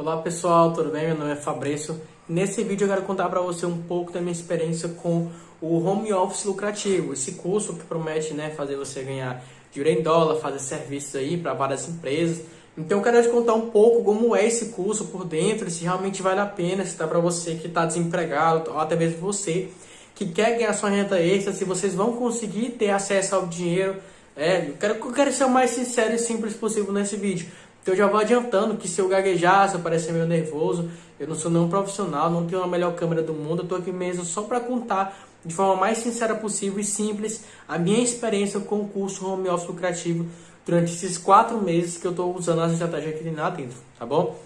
Olá pessoal, tudo bem? Meu nome é Fabrício. Nesse vídeo eu quero contar para você um pouco da minha experiência com o Home Office Lucrativo, esse curso que promete né, fazer você ganhar dinheiro em dólar, fazer serviços aí para várias empresas. Então eu quero te contar um pouco como é esse curso por dentro, se realmente vale a pena, se dá para você que está desempregado, ou até mesmo você que quer ganhar sua renda extra, se vocês vão conseguir ter acesso ao dinheiro. É, eu quero, eu quero ser o mais sincero e simples possível nesse vídeo. Então eu já vou adiantando que se eu gaguejar, se eu parecer meio nervoso, eu não sou nenhum profissional, não tenho a melhor câmera do mundo, eu tô aqui mesmo só para contar de forma mais sincera possível e simples a minha experiência com o curso Home Office Lucrativo durante esses quatro meses que eu estou usando as estratégias aqui lá dentro, tá bom?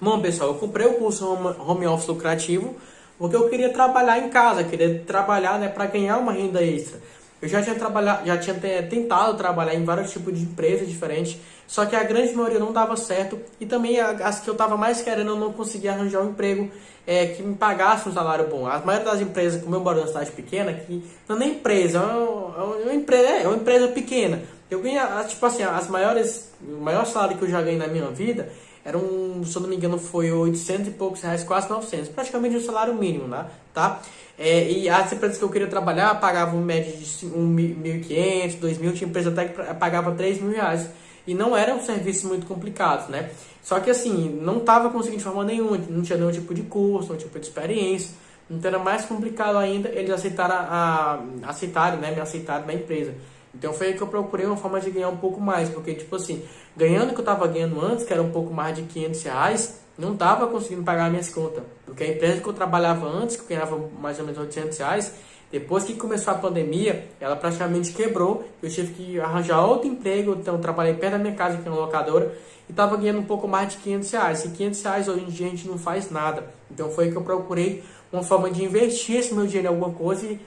Bom, pessoal, eu comprei o curso Home Office Lucrativo porque eu queria trabalhar em casa, queria trabalhar né, para ganhar uma renda extra. Eu já tinha trabalhado, já tinha tentado trabalhar em vários tipos de empresas diferentes, só que a grande maioria não dava certo e também as que eu estava mais querendo eu não conseguia arranjar um emprego é, que me pagasse um salário bom. A maioria das empresas, como eu moro numa cidade pequena, que não é nem empresa, é uma, é uma, empresa, é uma empresa pequena. Eu ganho, tipo assim, as maiores, o maior salário que eu já ganhei na minha vida era um, se eu não me engano, foi 800 e poucos reais, quase 900, praticamente um salário mínimo, né? tá? É, e as empresas que eu queria trabalhar pagavam média de 1.500, 2.000, tinha empresa até que pagava 3 mil reais. E não eram serviços muito complicados, né? Só que assim, não estava conseguindo de forma nenhuma, não tinha nenhum tipo de curso, nenhum tipo de experiência. Então era mais complicado ainda eles aceitaram a, a aceitarem, né? Me aceitaram na empresa. Então foi aí que eu procurei uma forma de ganhar um pouco mais, porque tipo assim, ganhando o que eu estava ganhando antes, que era um pouco mais de 500 reais, não estava conseguindo pagar minhas contas. Porque a empresa que eu trabalhava antes, que eu ganhava mais ou menos 800 reais, depois que começou a pandemia, ela praticamente quebrou. Eu tive que arranjar outro emprego, então trabalhei perto da minha casa, que é uma locadora, e estava ganhando um pouco mais de 500 reais. E 500 reais hoje em dia a gente não faz nada. Então foi aí que eu procurei uma forma de investir esse meu dinheiro em alguma coisa e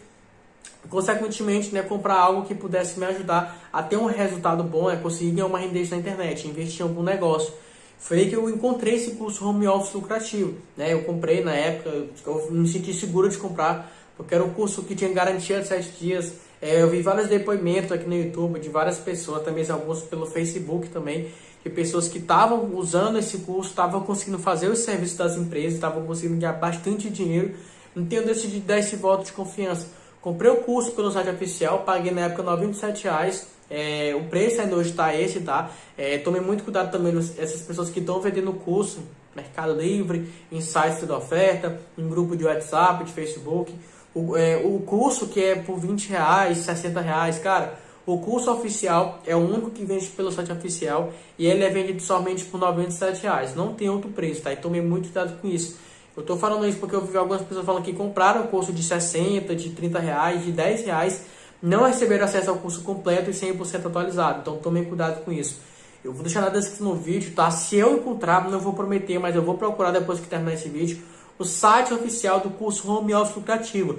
consequentemente, né, comprar algo que pudesse me ajudar a ter um resultado bom, é conseguir ganhar uma renda na internet, investir em algum negócio. Foi que eu encontrei esse curso home office lucrativo, né? Eu comprei na época, eu me senti seguro de comprar, porque era um curso que tinha garantia de 7 dias. É, eu vi vários depoimentos aqui no YouTube de várias pessoas, também alguns pelo Facebook também, de pessoas que estavam usando esse curso, estavam conseguindo fazer os serviços das empresas, estavam conseguindo ganhar bastante dinheiro. Então eu decidi dar esse voto de confiança Comprei o curso pelo site oficial, paguei na época 97 reais. É, o preço ainda hoje está esse, tá? É, tome muito cuidado também essas pessoas que estão vendendo o curso, Mercado Livre, em sites de oferta, em grupo de WhatsApp, de Facebook. O, é, o curso que é por 20 reais, 60 reais, cara, o curso oficial é o único que vende pelo site oficial e ele é vendido somente por 97 reais. Não tem outro preço, tá? E tome muito cuidado com isso. Eu estou falando isso porque eu vi algumas pessoas falando que compraram o curso de 60, de 30 reais, de 10 reais, não receberam acesso ao curso completo e 100% atualizado. Então tomem cuidado com isso. Eu vou deixar na descrição no vídeo, tá? Se eu encontrar, não vou prometer, mas eu vou procurar depois que terminar esse vídeo, o site oficial do curso Home Office Lucrativo.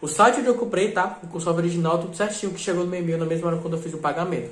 O site onde eu comprei, tá? O curso original, tudo certinho, que chegou no meu e-mail na mesma hora quando eu fiz o pagamento.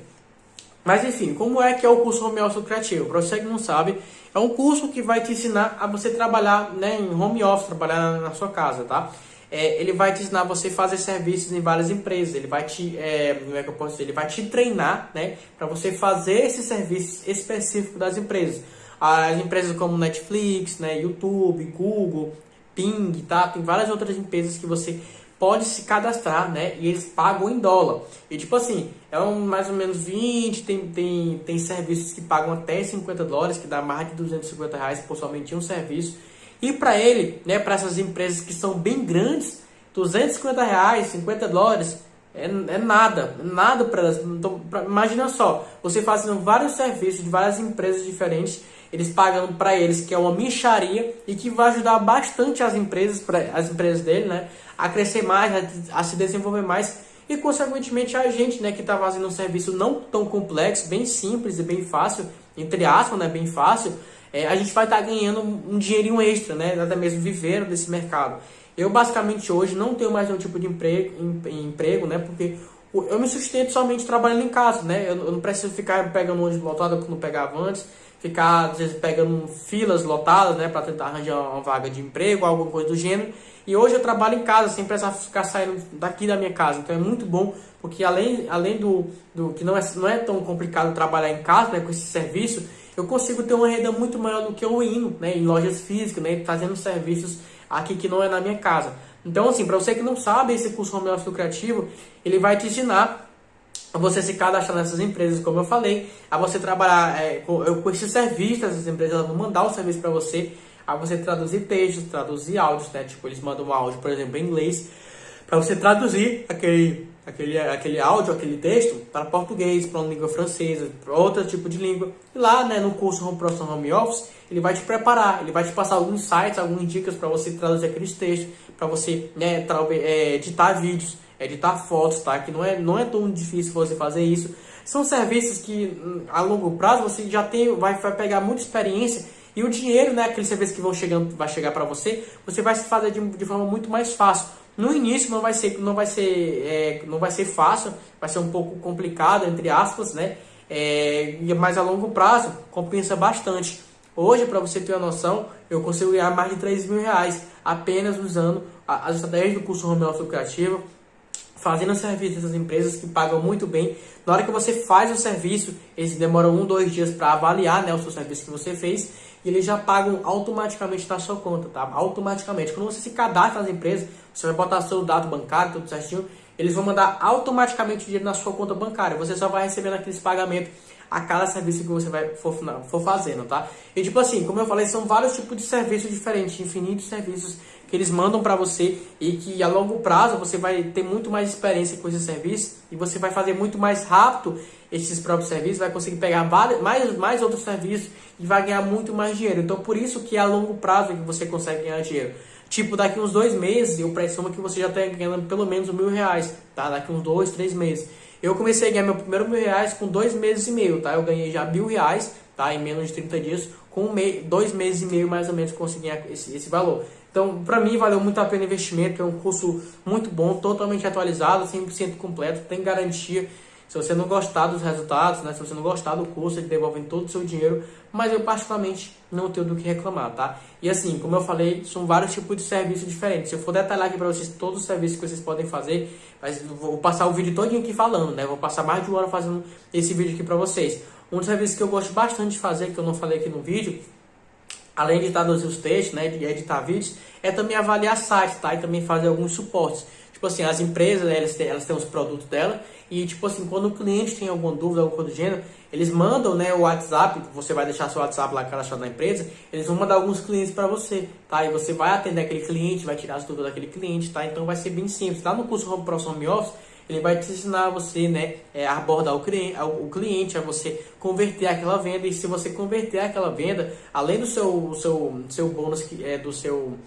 Mas enfim, como é que é o curso Home Office Criativo? Para você que não sabe, é um curso que vai te ensinar a você trabalhar né, em home office, trabalhar na sua casa, tá? É, ele vai te ensinar a você fazer serviços em várias empresas, ele vai te, é, como é que eu posso dizer? Ele vai te treinar, né, para você fazer esses serviços específicos das empresas. As empresas como Netflix, né, YouTube, Google, Ping, tá? Tem várias outras empresas que você pode se cadastrar, né? E eles pagam em dólar. E tipo assim, é um, mais ou menos 20, tem, tem, tem serviços que pagam até 50 dólares, que dá mais de 250 reais por somente um serviço. E para ele, né, para essas empresas que são bem grandes, 250 reais, 50 dólares, é, é nada, é nada para elas. Então, pra, imagina só, você fazendo vários serviços de várias empresas diferentes, eles pagando para eles que é uma micharia e que vai ajudar bastante as empresas, as empresas dele, né, a crescer mais, a, a se desenvolver mais e consequentemente a gente, né, que está fazendo um serviço não tão complexo, bem simples e bem fácil, entre aspas, né, bem fácil, é, a gente vai estar tá ganhando um dinheirinho extra, né, até mesmo vivendo desse mercado. Eu basicamente hoje não tenho mais nenhum tipo de emprego, em, emprego, né? Porque eu me sustento somente trabalhando em casa, né? Eu, não preciso ficar pegando ônibus lotado como pegava antes, ficar às vezes pegando filas lotadas, né? Para tentar arranjar uma vaga de emprego, alguma coisa do gênero. E hoje eu trabalho em casa, sem precisar ficar saindo daqui da minha casa. Então é muito bom, porque além, além do, do que não é, não é tão complicado trabalhar em casa, né? Com esse serviço, eu consigo ter uma renda muito maior do que eu indo né, em lojas físicas, né, fazendo serviços aqui que não é na minha casa. Então, assim, para você que não sabe, esse curso Home Office Lucrativo, ele vai te ensinar você se cadastrar nessas empresas, como eu falei, a você trabalhar é, com, com esses serviços, essas empresas elas vão mandar o serviço para você, a você traduzir textos, traduzir áudios, né? Tipo, eles mandam um áudio, por exemplo, em inglês, para você traduzir aquele, aquele, aquele áudio, aquele texto para português, para uma língua francesa, para outro tipo de língua. E lá, né, no curso Home Professional Home Office, ele vai te preparar, ele vai te passar alguns sites, algumas dicas para você traduzir aqueles textos, para você né, é, editar vídeos, editar fotos, tá? Que não é, não é tão difícil você fazer isso. São serviços que hum, a longo prazo você já tem, vai, vai pegar muita experiência e o dinheiro, né, aqueles serviços que vão chegando, vai chegar para você, você vai se fazer de, de forma muito mais fácil. No início não vai ser, não vai ser, é, não vai ser fácil, vai ser um pouco complicado entre aspas, né? É, mas a longo prazo compensa bastante. Hoje, para você ter uma noção, eu consigo ganhar mais de 3 mil reais apenas usando as estratégias do curso Home Office Criativo, fazendo serviço dessas empresas que pagam muito bem. Na hora que você faz o serviço, eles demoram um, dois dias para avaliar né, o seu serviço que você fez e eles já pagam automaticamente na sua conta, tá? Automaticamente. Quando você se cadastra nas empresas, você vai botar seu dado bancário, tudo certinho, eles vão mandar automaticamente dinheiro na sua conta bancária. Você só vai recebendo aqueles pagamentos a cada serviço que você vai for, for fazendo, tá? E tipo assim, como eu falei, são vários tipos de serviços diferentes, infinitos serviços que eles mandam para você e que a longo prazo você vai ter muito mais experiência com esse serviço e você vai fazer muito mais rápido esses próprios serviços, vai conseguir pegar mais, mais outros serviços e vai ganhar muito mais dinheiro. Então por isso que é a longo prazo que você consegue ganhar dinheiro. Tipo, daqui uns dois meses, eu presumo que você já está ganhando pelo menos mil reais, tá? Daqui uns dois, três meses. Eu comecei a ganhar meu primeiro mil reais com dois meses e meio, tá? Eu ganhei já mil reais, tá? Em menos de 30 dias, com um me... dois meses e meio mais ou menos consegui esse, esse valor. Então, para mim, valeu muito a pena o investimento. É um curso muito bom, totalmente atualizado, 100% completo, tem garantia. Se você não gostar dos resultados, né, se você não gostar do curso, ele devolve todo o seu dinheiro. Mas eu, particularmente, não tenho do que reclamar, tá? E assim, como eu falei, são vários tipos de serviços diferentes. Se eu for detalhar aqui para vocês todos os serviços que vocês podem fazer, mas vou passar o vídeo todinho aqui falando, né? Vou passar mais de uma hora fazendo esse vídeo aqui para vocês. Um dos serviços que eu gosto bastante de fazer, que eu não falei aqui no vídeo, além de traduzir os textos, né, de editar vídeos, é também avaliar sites, tá? E também fazer alguns suportes. Tipo assim, as empresas, né, elas têm, elas têm os produtos dela e, tipo assim, quando o cliente tem alguma dúvida, alguma coisa do gênero, eles mandam, né, o WhatsApp, você vai deixar seu WhatsApp lá cadastrado na empresa, eles vão mandar alguns clientes para você, tá? E você vai atender aquele cliente, vai tirar as dúvidas daquele cliente, tá? Então vai ser bem simples. Lá no curso Home Pro Home Office, ele vai te ensinar você né, é, a abordar o cliente, o cliente, a você converter aquela venda. E se você converter aquela venda, além do seu, seu, seu bônus, que é do seu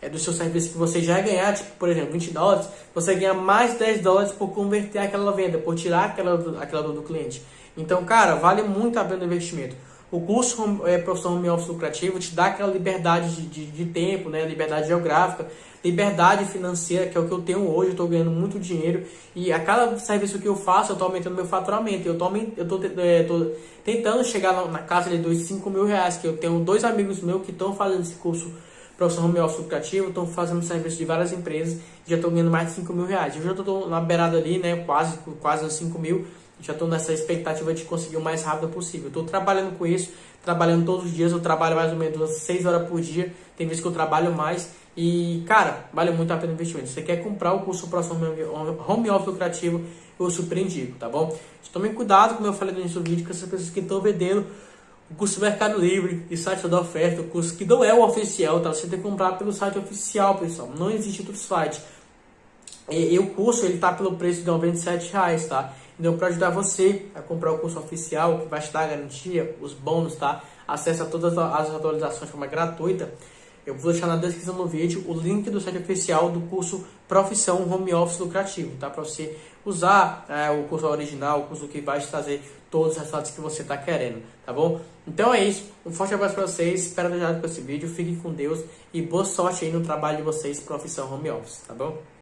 é do seu serviço que você já ganhar, tipo, por exemplo, 20 dólares, você ganha mais 10 dólares por converter aquela venda, por tirar aquela, aquela do cliente. Então, cara, vale muito a pena o investimento. O curso é, Profissão Home Office Lucrativo te dá aquela liberdade de, de, de, tempo, né? liberdade geográfica, liberdade financeira, que é o que eu tenho hoje, eu estou ganhando muito dinheiro e a cada serviço que eu faço, eu estou aumentando meu faturamento. Eu estou eu é, tentando chegar na, na casa de dois, 5 mil reais, que eu tenho dois amigos meus que estão fazendo esse curso Profissão Home Office Lucrativo, estão fazendo serviço de várias empresas e já estão ganhando mais de 5 mil reais. Eu já estou na beirada ali, né, quase, quase 5 mil, já estou nessa expectativa de conseguir o mais rápido possível. Estou trabalhando com isso, trabalhando todos os dias, eu trabalho mais ou menos 6 horas por dia, tem vezes que eu trabalho mais. E, cara, vale muito a pena o investimento. Se você quer comprar o curso próximo Home Office Lucrativo, eu super indico, tá bom? Tomem cuidado, como eu falei no início do vídeo, com essas pessoas que estão vendendo o curso Mercado Livre e site da oferta, o curso que não é o oficial, tá? Você tem que comprar pelo site oficial, pessoal. Não existe outro site. E, e o curso, ele tá pelo preço de R$ reais, tá? Então, para ajudar você a comprar o curso oficial, que vai dar a garantia, os bônus, tá? Acesso a todas as atualizações de forma gratuita. Eu vou deixar na descrição do vídeo o link do site oficial do curso Profissão Home Office Lucrativo, tá? Para você usar é, o curso original, o curso que vai te trazer todos os resultados que você está querendo, tá bom? Então é isso, um forte abraço para vocês, espero ter ajudado com esse vídeo, fiquem com Deus e boa sorte aí no trabalho de vocês, Profissão Home Office, tá bom?